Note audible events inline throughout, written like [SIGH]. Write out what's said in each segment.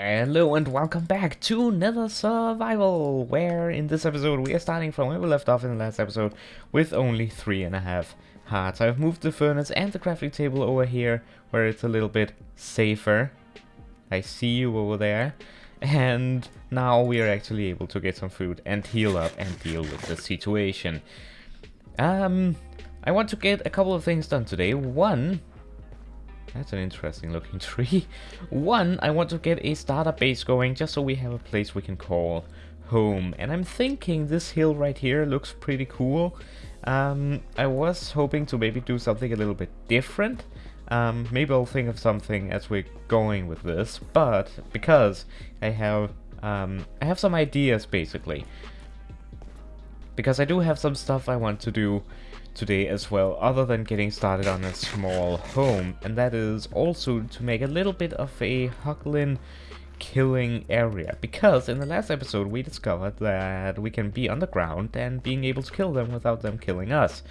Hello and welcome back to Nether Survival, where in this episode we are starting from where we left off in the last episode with only three and a half hearts. I've moved the furnace and the crafting table over here where it's a little bit safer. I see you over there. And now we are actually able to get some food and heal up and deal with the situation. Um, I want to get a couple of things done today. One, that's an interesting looking [LAUGHS] tree. One, I want to get a starter base going just so we have a place we can call home. And I'm thinking this hill right here looks pretty cool. Um, I was hoping to maybe do something a little bit different. Um, maybe I'll think of something as we're going with this, but because I have um, I have some ideas basically. Because I do have some stuff I want to do today as well, other than getting started on a small home, and that is also to make a little bit of a Hoglin killing area, because in the last episode we discovered that we can be underground and being able to kill them without them killing us.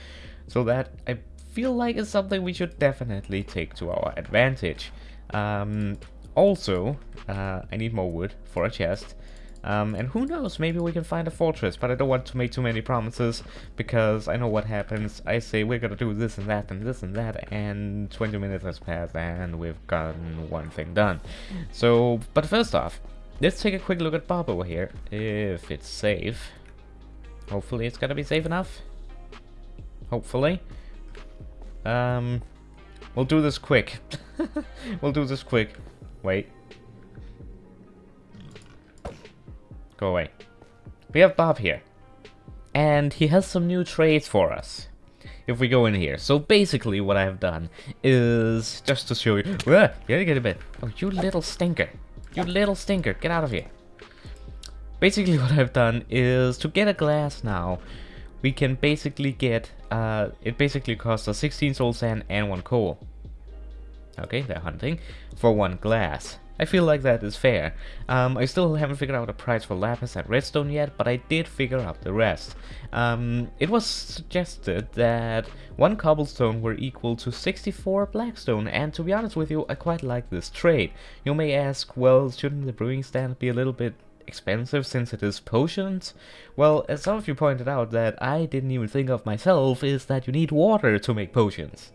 So that I feel like is something we should definitely take to our advantage. Um, also, uh, I need more wood for a chest. Um, and who knows, maybe we can find a fortress, but I don't want to make too many promises, because I know what happens. I say we're gonna do this and that and this and that, and 20 minutes has passed and we've gotten one thing done. So, but first off, let's take a quick look at Bob over here, if it's safe. Hopefully it's gonna be safe enough. Hopefully. Um, we'll do this quick. [LAUGHS] we'll do this quick. Wait. Go away. We have Bob here. And he has some new trades for us. If we go in here. So basically what I've done is just to show you. Uh, get, get a bit. Oh, you little stinker. You little stinker. Get out of here. Basically what I've done is to get a glass now. We can basically get, uh, it basically costs us 16 soul sand and 1 coal. Okay, they're hunting. For one glass. I feel like that is fair. Um, I still haven't figured out a price for lapis and redstone yet, but I did figure out the rest. Um, it was suggested that one cobblestone were equal to 64 blackstone, and to be honest with you, I quite like this trade. You may ask, well, shouldn't the brewing stand be a little bit expensive since it is potions? Well, as some of you pointed out that I didn't even think of myself, is that you need water to make potions.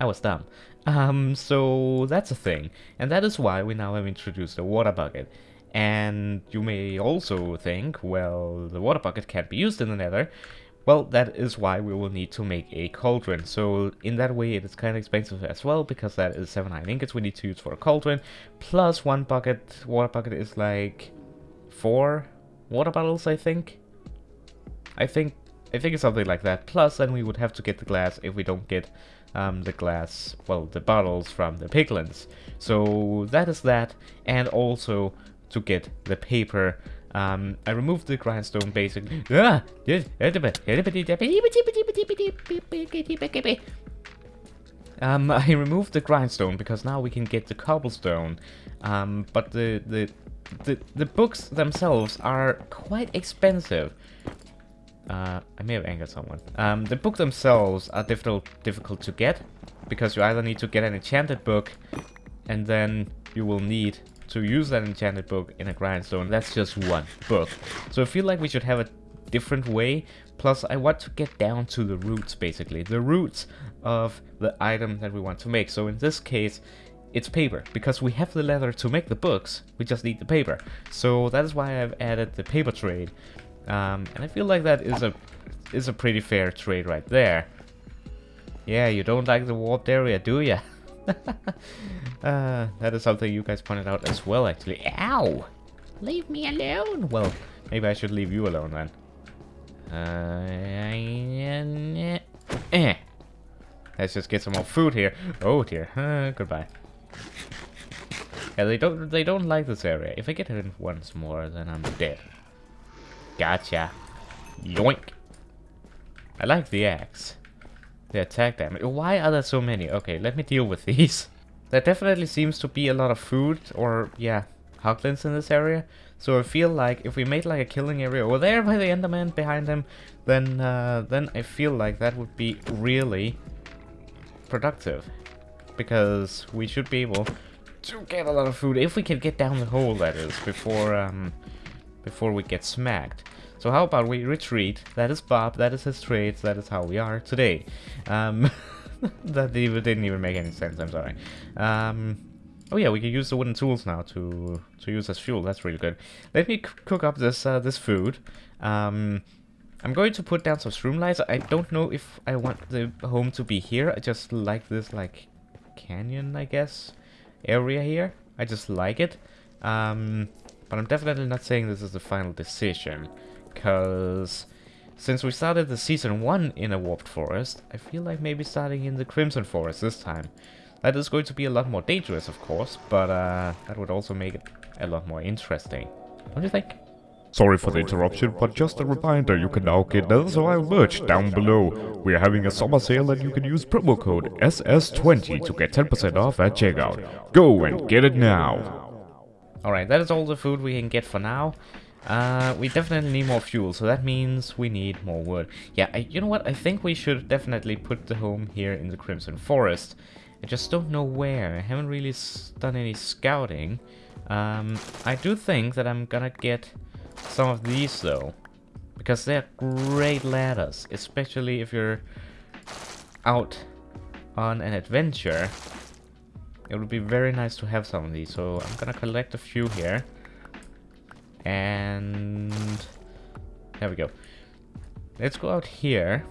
I was dumb. Um, so that's a thing, and that is why we now have introduced a water bucket. And you may also think, well, the water bucket can't be used in the nether. Well, that is why we will need to make a cauldron. So in that way it is kind of expensive as well, because that is 7 iron ingots we need to use for a cauldron. Plus one bucket, water bucket is like 4 water bottles, I think. I think I think it's something like that. Plus then we would have to get the glass if we don't get um, the glass, well, the bottles from the piglins. So that is that, and also to get the paper. Um, I removed the grindstone basically. Ah! Um, I removed the grindstone because now we can get the cobblestone. Um, but the, the the the books themselves are quite expensive. Uh, I may have angered someone. Um, the book themselves are difficult difficult to get because you either need to get an enchanted book and then you will need to use that enchanted book in a grindstone. That's just one book. So I feel like we should have a different way. Plus, I want to get down to the roots, basically. The roots of the item that we want to make. So in this case, it's paper. Because we have the leather to make the books, we just need the paper. So that is why I've added the paper trade. Um, and I feel like that is a is a pretty fair trade right there. Yeah, you don't like the warped area, do ya? [LAUGHS] uh, that is something you guys pointed out as well, actually. Ow! Leave me alone! Well, maybe I should leave you alone then. Uh, eh. Let's just get some more food here. Oh dear. Uh, goodbye. Yeah, they don't they don't like this area. If I get hit once more, then I'm dead. Gotcha. Yoink. I like the axe. The attack damage. Why are there so many? Okay, let me deal with these. [LAUGHS] There definitely seems to be a lot of food, or, yeah, hoglins in this area. So I feel like if we made like a killing area over there by the enderman behind him, then, uh, then I feel like that would be really productive. Because we should be able to get a lot of food. If we can get down the hole, that is, before, um, before we get smacked. So how about we retreat? That is Bob, that is his traits, that is how we are today. Um, [LAUGHS] that even, didn't even make any sense, I'm sorry. Um, oh yeah, we can use the wooden tools now to to use as fuel, that's really good. Let me cook up this uh, this food. Um, I'm going to put down some streamlines. I don't know if I want the home to be here. I just like this, like, canyon, I guess, area here. I just like it. Um, but I'm definitely not saying this is the final decision. Because since we started the season 1 in a warped forest, I feel like maybe starting in the Crimson Forest this time. That is going to be a lot more dangerous, of course, but uh, that would also make it a lot more interesting. What Don't you think? Sorry for the interruption, but just a reminder, you can now get Nether Survival merch down below. We are having a summer sale and you can use promo code SS20 to get 10% off at checkout. Go and get it now. Alright, that is all the food we can get for now. Uh, we definitely need more fuel, so that means we need more wood. Yeah, I, you know what? I think we should definitely put the home here in the Crimson Forest. I just don't know where. I haven't really done any scouting. Um, I do think that I'm gonna get some of these though. Because they're great ladders, especially if you're out on an adventure. It would be very nice to have some of these, so I'm gonna collect a few here. And there we go. Let's go out here.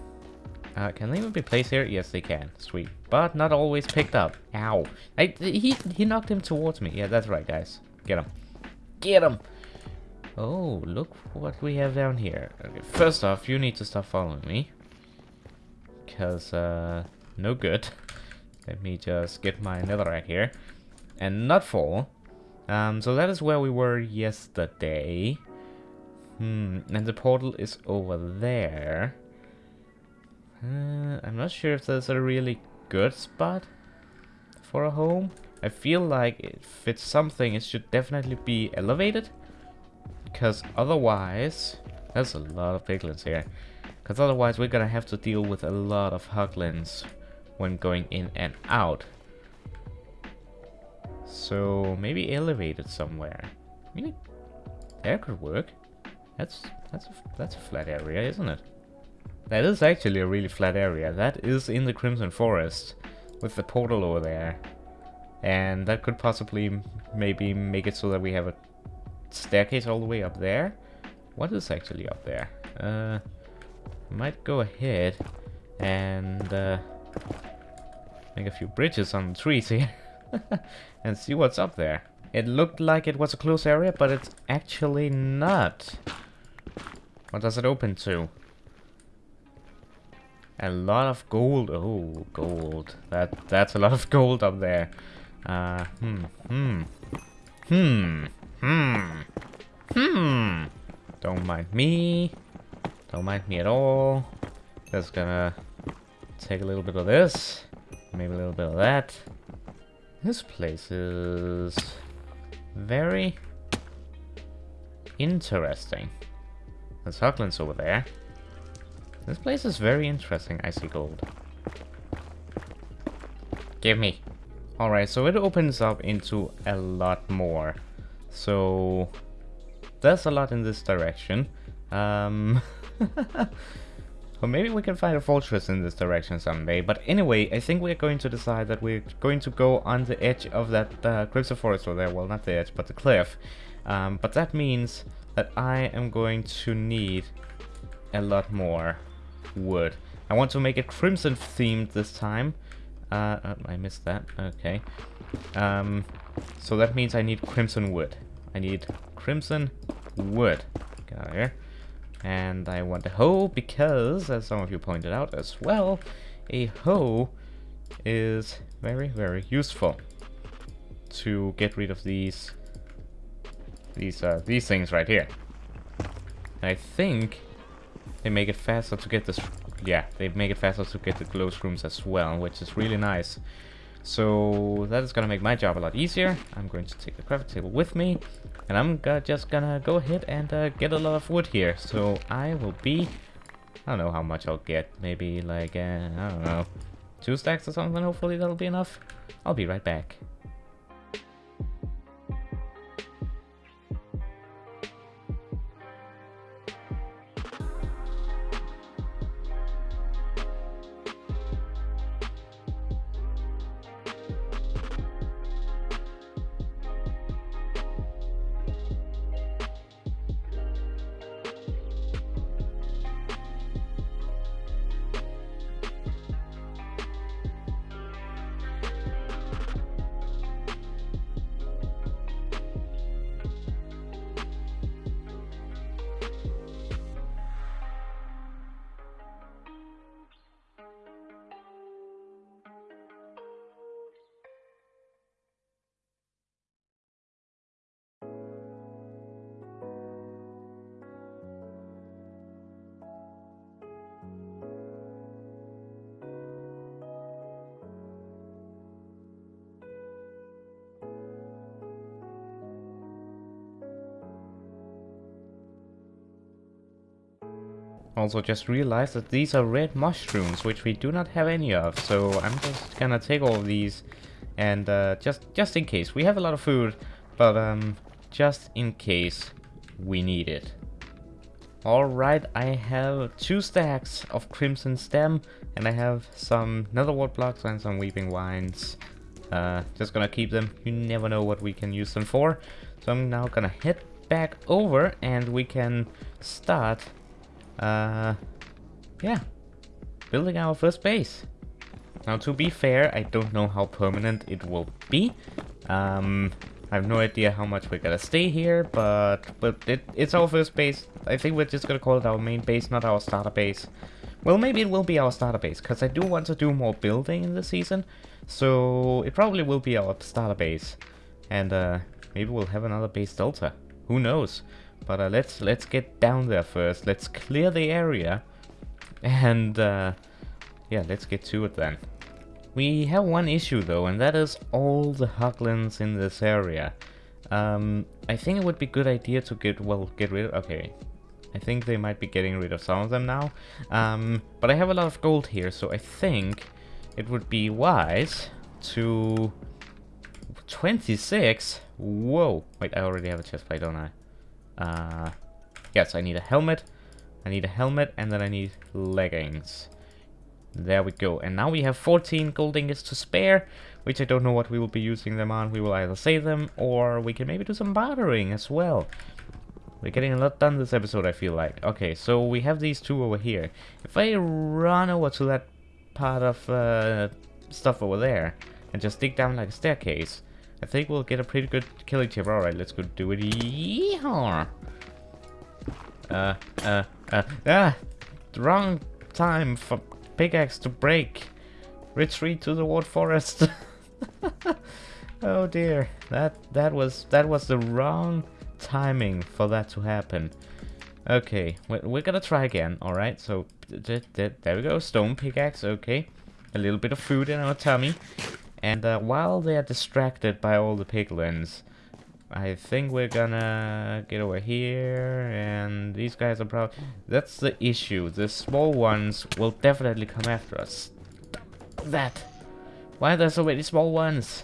Uh, can they even be placed here? Yes, they can. Sweet. But not always picked up. Ow. I, he, he knocked him towards me. Yeah, that's right, guys. Get him. Get him! Oh, look what we have down here. Okay, first off, you need to stop following me. Because, uh, no good. [LAUGHS] Let me just get my netherrack here. And not fall. Um, so that is where we were yesterday. Hmm, and the portal is over there. Uh, I'm not sure if that's a really good spot for a home. I feel like if it's something, it should definitely be elevated. Because otherwise... There's a lot of piglins here. Because otherwise we're gonna have to deal with a lot of hoglins when going in and out. So maybe elevated somewhere. I mean, that could work. That's that's a, that's a flat area, isn't it? That is actually a really flat area. That is in the Crimson Forest with the portal over there. And that could possibly maybe make it so that we have a staircase all the way up there. What is actually up there? Uh, might go ahead and uh, make a few bridges on the trees here [LAUGHS] and see what's up there. It looked like it was a close area, but it's actually not. What does it open to? A lot of gold. Oh, gold. That that's a lot of gold up there. Uh, hmm, hmm, hmm. Hmm. Hmm. Don't mind me. Don't mind me at all. Just gonna take a little bit of this. Maybe a little bit of that. This place is very interesting. There's Hoglins over there. This place is very interesting. I see gold. Give me. Alright, so it opens up into a lot more. So there's a lot in this direction. Um, [LAUGHS] or maybe we can find a fortress in this direction someday. But anyway, I think we're going to decide that we're going to go on the edge of that uh, Crimson Forest over there. Well, not the edge, but the cliff. Um, but that means that I am going to need a lot more wood. I want to make it crimson themed this time. Uh, uh, I missed that. Okay. Um, so that means I need crimson wood. I need crimson wood. Get out of here. And I want a hoe because, as some of you pointed out as well, a hoe is very, very useful to get rid of these these uh, these things right here. And I think they make it faster to get this. Yeah, they make it faster to get the glow shrooms as well, which is really nice. So that is gonna make my job a lot easier. I'm going to take the crafting table with me. And I'm just gonna go ahead and uh, get a lot of wood here. So I will be... I don't know how much I'll get. Maybe like, uh, I don't know, two stacks or something. Hopefully that'll be enough. I'll be right back. Also just realized that these are red mushrooms, which we do not have any of. So I'm just gonna take all of these and uh, just just in case. We have a lot of food, but um, just in case we need it. Alright, I have two stacks of Crimson Stem, and I have some Netherwart blocks and some Weeping Vines. Uh, just gonna keep them, you never know what we can use them for. So I'm now gonna head back over and we can start, uh, yeah, building our first base. Now to be fair, I don't know how permanent it will be. Um, I have no idea how much we're gonna stay here, but but it, it's our first base. I think we're just gonna call it our main base, not our starter base. Well, maybe it will be our starter base, because I do want to do more building in the season. So it probably will be our starter base. And uh, maybe we'll have another base delta. Who knows? But uh, let's let's get down there first. Let's clear the area. And uh, yeah, let's get to it then. We have one issue though, and that is all the hoglins in this area. Um, I think it would be a good idea to get, well, get rid of, okay. I think they might be getting rid of some of them now. Um, but I have a lot of gold here, so I think it would be wise to 26 whoa wait i already have a chest plate don't i uh yes i need a helmet. I need a helmet and then i need leggings. There we go. And now we have 14 gold ingots to spare which i don't know what we will be using them on. We will either save them or we can maybe do some bartering as well. We're getting a lot done this episode i feel like. Okay so we have these two over here. If i run over to that part of uh, stuff over there and just dig down like a staircase, I think we'll get a pretty good killing chip. Alright, let's go do it. Yeehaw! Uh, uh, uh, ah! The wrong time for pickaxe to break. Retreat to the wood forest. [LAUGHS] oh dear, that that was that was the wrong timing for that to happen. Okay, we're gonna try again, alright? So, there we go, stone pickaxe, okay. A little bit of food in our tummy. And uh, while they are distracted by all the piglins, I think we're gonna get over here, and these guys are probably... That's the issue, the small ones will definitely come after us. That! Why are there so many small ones?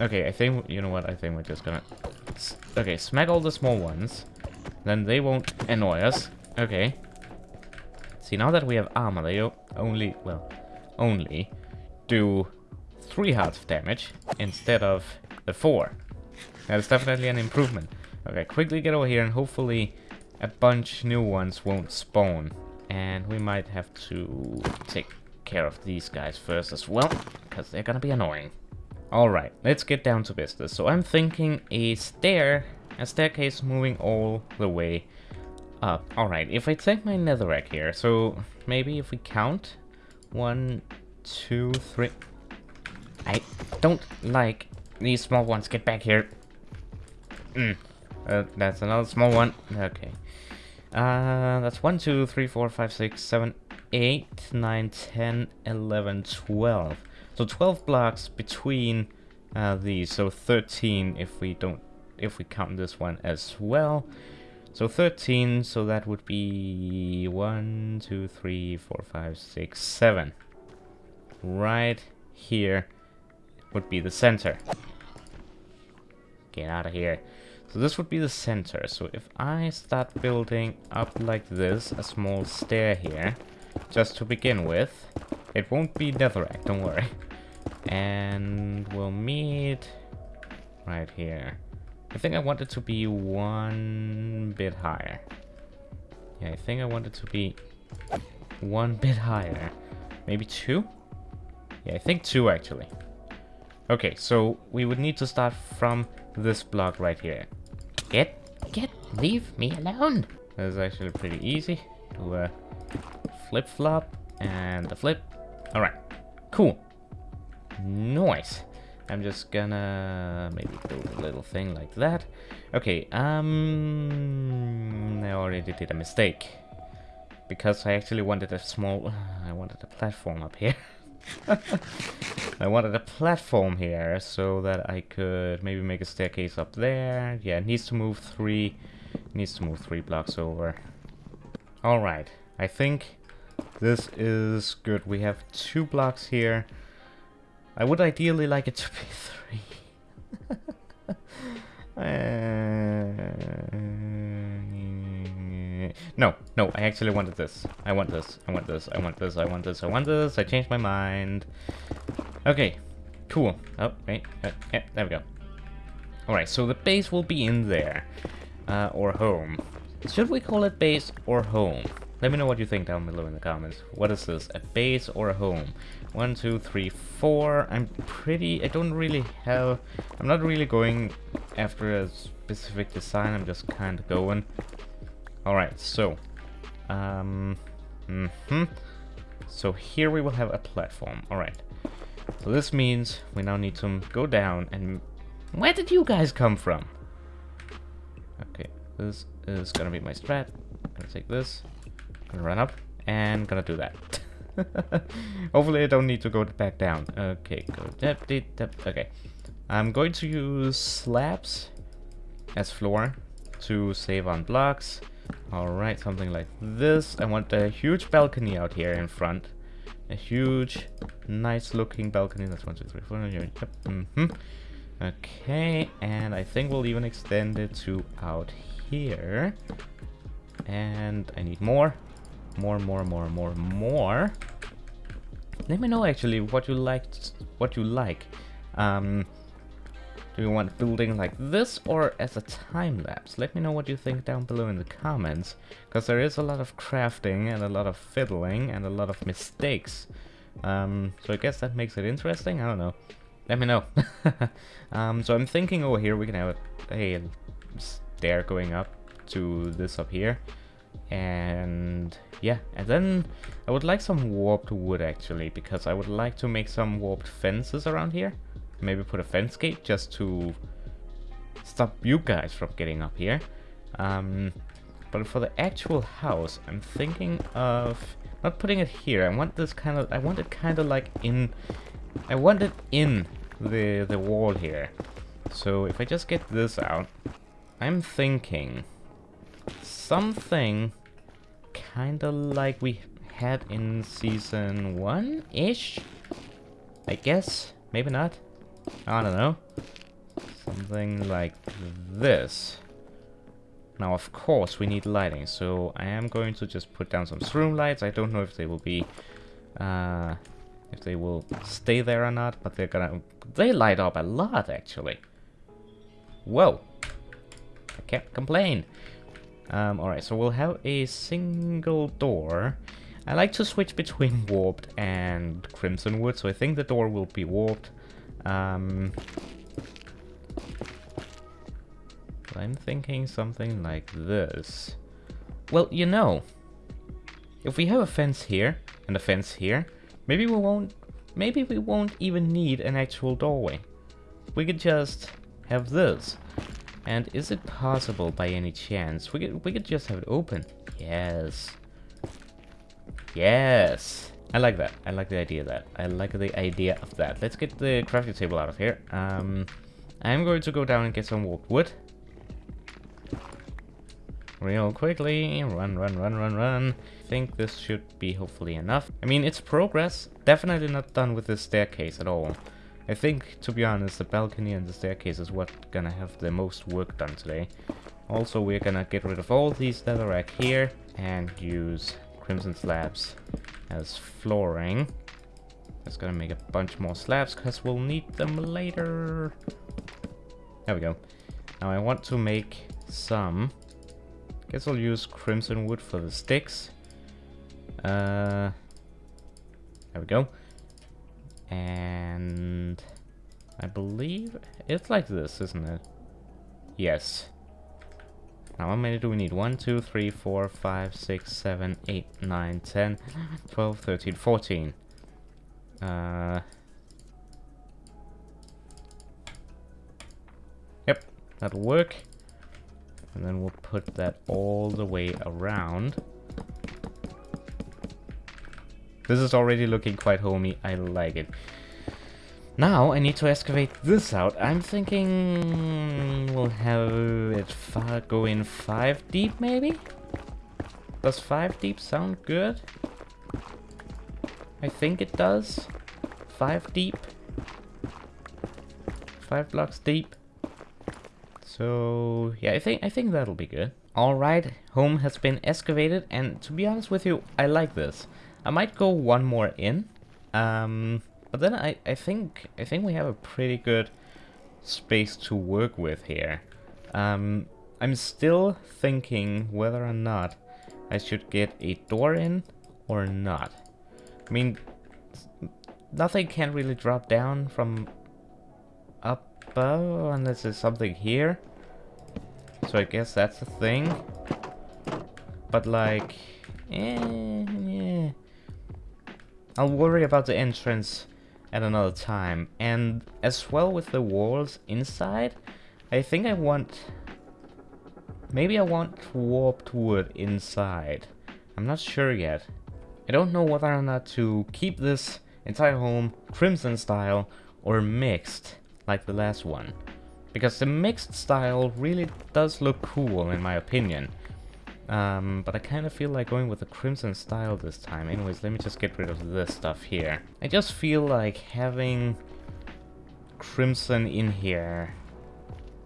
Okay, I think, you know what, I think we're just gonna... Okay, smack all the small ones. Then they won't annoy us. Okay. See, now that we have armor, they only, well, only do three hearts of damage instead of the four. That is definitely an improvement. Okay, quickly get over here and hopefully a bunch new ones won't spawn. And we might have to take care of these guys first as well, because they're gonna be annoying. Alright, let's get down to business. So I'm thinking a stair a staircase moving all the way up. Alright, if I take my netherrack here, so maybe if we count, one, two, three. I don't like these small ones. Get back here. Mm. Uh, that's another small one. Okay. Uh, that's one, two, three, four, five, six, seven, eight, nine, ten, eleven, twelve. So 12 blocks between uh, these. So 13 if we don't if we count this one as well. So 13, so that would be 1, 2, 3, 4, 5, 6, 7. Right here would be the center. Get out of here. So this would be the center. So if I start building up like this, a small stair here, just to begin with, it won't be netherrack, don't worry. And we'll meet right here. I think I want it to be one bit higher. Yeah, I think I want it to be one bit higher. Maybe two? Yeah, I think two actually. Okay, so we would need to start from this block right here. Get, get, leave me alone. This is actually pretty easy. Do a flip-flop and a flip. Alright, cool. Nice. I'm just gonna maybe build a little thing like that. Okay, um, I already did a mistake. Because I actually wanted a small, [SIGHS] I wanted a platform up here. [LAUGHS] [LAUGHS] I wanted a platform here so that I could maybe make a staircase up there. Yeah, it needs to move three, needs to move three blocks over. Alright, I think this is good. We have two blocks here. I would ideally like it to be [LAUGHS] three. [LAUGHS] Uh, no, no, I actually wanted this. I want this, I want this, I want this, I want this, I want this. I changed my mind. Okay, cool. Oh, wait, uh, yeah, there we go. Alright, so the base will be in there. Uh, or home. Should we call it base or home? Let me know what you think down below in the comments. What is this? A base or a home? One, two, three, four. I'm pretty... I don't really have... I'm not really going after a specific design. I'm just kind of going. Alright, so... Um... Mm hmm So here we will have a platform. Alright. So this means we now need to go down and... Where did you guys come from? Okay, this is gonna be my strat. I'm gonna take this, gonna run up, and gonna do that. [LAUGHS] Hopefully I don't need to go back down. Okay, go. Okay. I'm going to use slabs as floor to save on blocks. Alright, something like this. I want a huge balcony out here in front. A huge, nice looking balcony. That's one, two, three, four. Yep. Mm -hmm. Okay, and I think we'll even extend it to out here. And I need more. More, more, more, more, more. Let me know actually what you liked, what you like. Um, do you want building like this or as a time lapse? Let me know what you think down below in the comments, because there is a lot of crafting and a lot of fiddling and a lot of mistakes. Um, so I guess that makes it interesting. I don't know. Let me know. [LAUGHS] um, so I'm thinking over here we can have a, a stair going up to this up here. And yeah, and then I would like some warped wood actually, because I would like to make some warped fences around here. Maybe put a fence gate just to stop you guys from getting up here. Um, but for the actual house, I'm thinking of not putting it here. I want this kind of, I want it kind of like in, I want it in the, the wall here. So if I just get this out, I'm thinking something kind of like we had in season one-ish, I guess. Maybe not. I don't know. Something like this. Now, of course, we need lighting, so I am going to just put down some shroomlights. I don't know if they will be, uh, if they will stay there or not, but they're gonna, they light up a lot, actually. Whoa. I can't complain. Um, alright, so we'll have a single door. I like to switch between [LAUGHS] warped and crimson wood, so I think the door will be warped. Um, I'm thinking something like this. Well, you know, if we have a fence here and a fence here, maybe we won't maybe we won't even need an actual doorway. We could just have this. And is it possible by any chance? We could we could just have it open. Yes. Yes. I like that. I like the idea of that. I like the idea of that. Let's get the crafting table out of here. Um, I'm going to go down and get some warped wood. Real quickly. Run, run, run, run, run. I think this should be hopefully enough. I mean, it's progress. Definitely not done with the staircase at all. I think, to be honest, the balcony and the staircase is what gonna have the most work done today. Also, we're gonna get rid of all these netherrack here and use crimson slabs as flooring. That's gonna make a bunch more slabs because we'll need them later. There we go. Now I want to make some. Guess I'll use crimson wood for the sticks. Uh, there we go. And I believe it's like this, isn't it? Yes. Now how many do we need? 1, 2, 3, 4, 5, 6, 7, 8, 9, 10, [LAUGHS] 12, 13, 14. Uh, yep, that'll work. And then we'll put that all the way around. This is already looking quite homey. I like it. Now I need to excavate this out. I'm thinking we'll have it go in five deep maybe? Does five deep sound good? I think it does. Five deep. Five blocks deep. So yeah, I think I think that'll be good. Alright, home has been excavated and to be honest with you, I like this. I might go one more in. Um, but then I, I think I think we have a pretty good space to work with here. Um, I'm still thinking whether or not I should get a door in or not. I mean, nothing can really drop down from above unless there's something here. So I guess that's the thing. But like, eh, yeah. I'll worry about the entrance at another time. And as well with the walls inside, I think I want... Maybe I want warped wood inside. I'm not sure yet. I don't know whether or not to keep this entire home crimson style or mixed like the last one. Because the mixed style really does look cool in my opinion. Um, but I kind of feel like going with the crimson style this time. Anyways, let me just get rid of this stuff here. I just feel like having crimson in here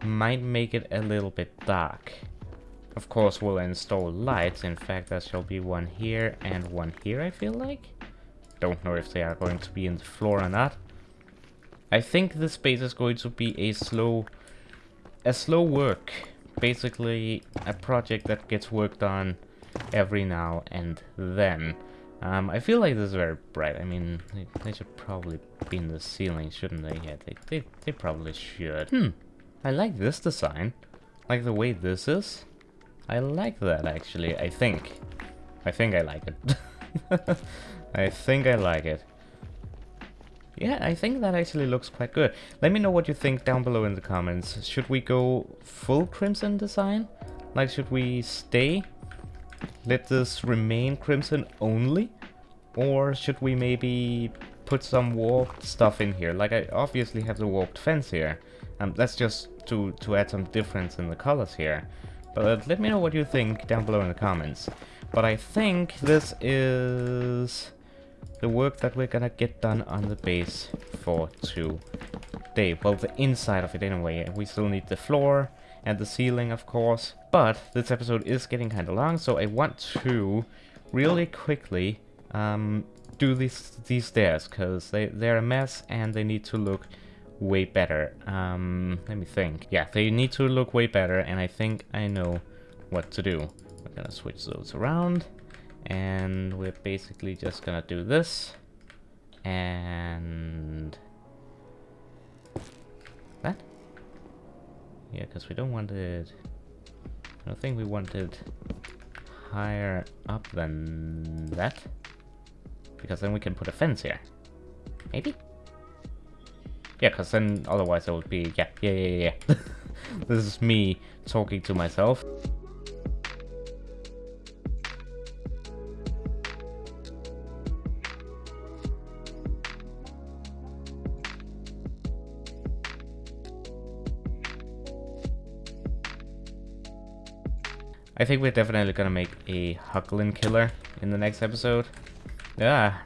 might make it a little bit dark. Of course, we'll install lights. In fact, there shall be one here and one here, I feel like. Don't know if they are going to be in the floor or not. I think this space is going to be a slow, a slow work basically a project that gets worked on every now and then. Um, I feel like this is very bright. I mean, they, they, should probably be in the ceiling, shouldn't they? Yeah, they, they, they probably should. Hmm, I like this design. Like the way this is. I like that, actually, I think. I think I like it. [LAUGHS] I think I like it. Yeah, I think that actually looks quite good. Let me know what you think down below in the comments. Should we go full crimson design? Like, should we stay? Let this remain crimson only? Or should we maybe put some warped stuff in here? Like, I obviously have the warped fence here. Um, that's just to, to add some difference in the colors here. But let me know what you think down below in the comments. But I think this is the work that we're gonna get done on the base for today. Well, the inside of it anyway. We still need the floor and the ceiling, of course. But this episode is getting kind of long, so I want to really quickly um, do these these stairs because they they're a mess and they need to look way better. Um, let me think. Yeah, they need to look way better, and I think I know what to do. We're gonna switch those around and we're basically just gonna do this. And that? Yeah because we don't want it. I don't think we want it higher up than that. Because then we can put a fence here. Maybe? Yeah because then otherwise it would be yeah yeah yeah yeah. [LAUGHS] This is me talking to myself I think we're definitely gonna make a Hoglin killer in the next episode. Yeah,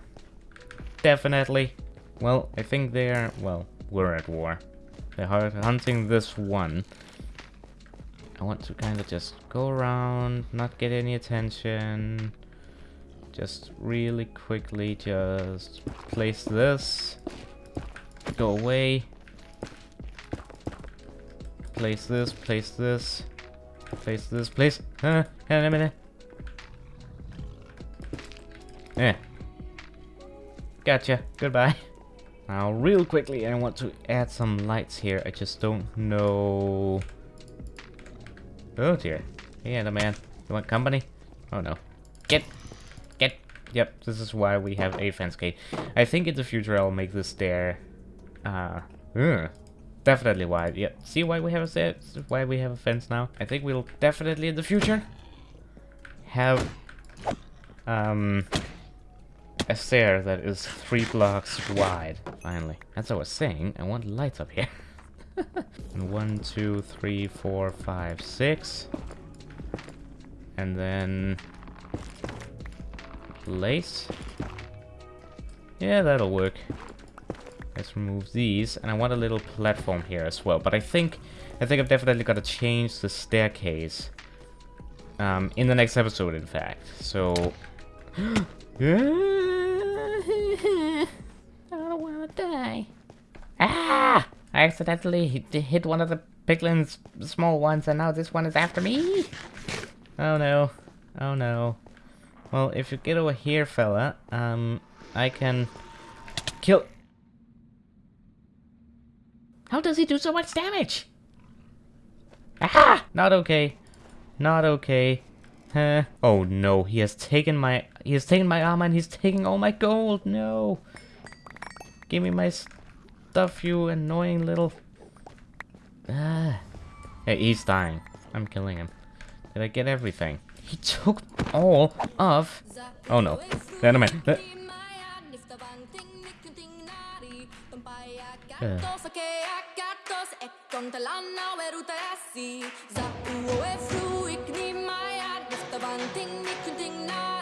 definitely. Well, I think they're, well, we're at war. They're hunting this one. I want to kind of just go around, not get any attention. Just really quickly just place this. Go away. Place this, place this. Place this, place. Uh, a minute. Yeah. Gotcha. Goodbye. Now, real quickly, I want to add some lights here. I just don't know... Oh, dear. Hey, the man. You want company? Oh, no. Get! Get! Yep, this is why we have a fence gate. I think in the future I'll make this stair... Uh... Ugh. Definitely why. Yeah. See why we have a set? Why we have a fence now? I think we'll definitely in the future have um a stair that is three blocks wide. Finally. As I was saying, I want lights up here. [LAUGHS] and one, two, three, four, five, six. And then lace. Yeah, that'll work. Let's remove these, and I want a little platform here as well. But I think, I think I've definitely got to change the staircase. Um, in the next episode, in fact. So, [GASPS] I don't want to die. Ah! I accidentally hit, one of the piglins, small ones, and now this one is after me. Oh no. Oh no. Well, if you get over here, fella, um, I can kill... How does he do so much damage? Aha! Not okay. Not okay. Huh. Oh no, he has taken my... He has taken my armor and he's taking all my gold. No. Give me my stuff, you annoying little... Ah. Hey, he's dying. I'm killing him. Did I get everything? He took all of... Oh no. Never mind. Gatos, okay, a gatos, e kontelana veruta rasi. Za uo e fru ikni maja, nifta van ting, nikun ting na.